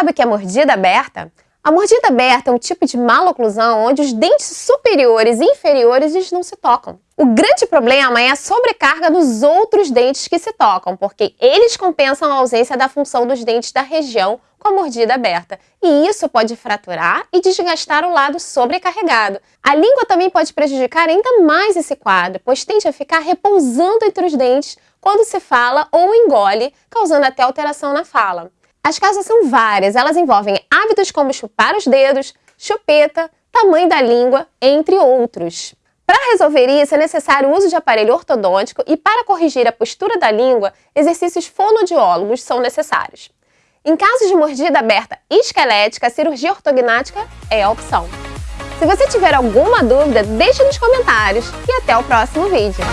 sabe o que é mordida aberta? A mordida aberta é um tipo de maloclusão onde os dentes superiores e inferiores não se tocam. O grande problema é a sobrecarga dos outros dentes que se tocam, porque eles compensam a ausência da função dos dentes da região com a mordida aberta. E isso pode fraturar e desgastar o lado sobrecarregado. A língua também pode prejudicar ainda mais esse quadro, pois tende a ficar repousando entre os dentes quando se fala ou engole, causando até alteração na fala. As causas são várias, elas envolvem hábitos como chupar os dedos, chupeta, tamanho da língua, entre outros. Para resolver isso, é necessário o uso de aparelho ortodôntico e para corrigir a postura da língua, exercícios fonodiólogos são necessários. Em casos de mordida aberta esquelética, a cirurgia ortognática é a opção. Se você tiver alguma dúvida, deixe nos comentários e até o próximo vídeo.